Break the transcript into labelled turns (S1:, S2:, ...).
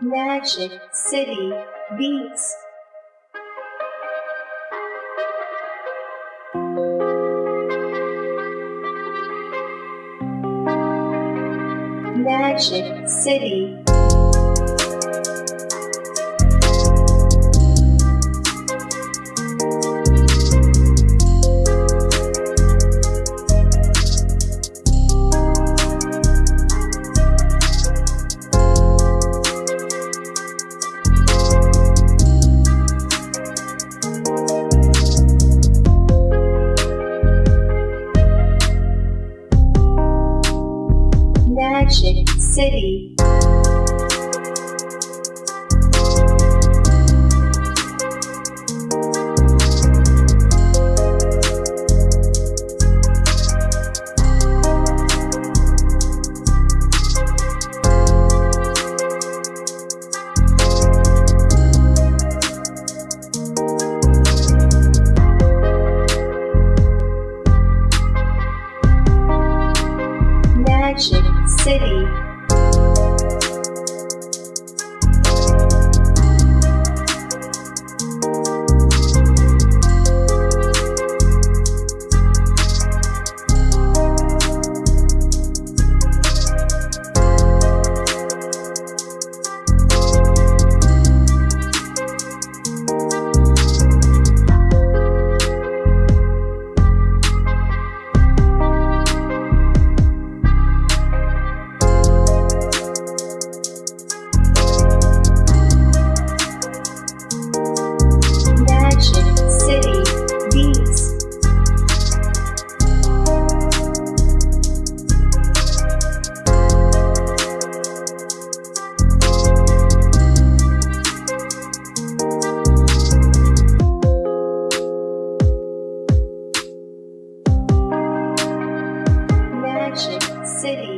S1: Magic City Beats. Magic City. City. Magic City. Magic City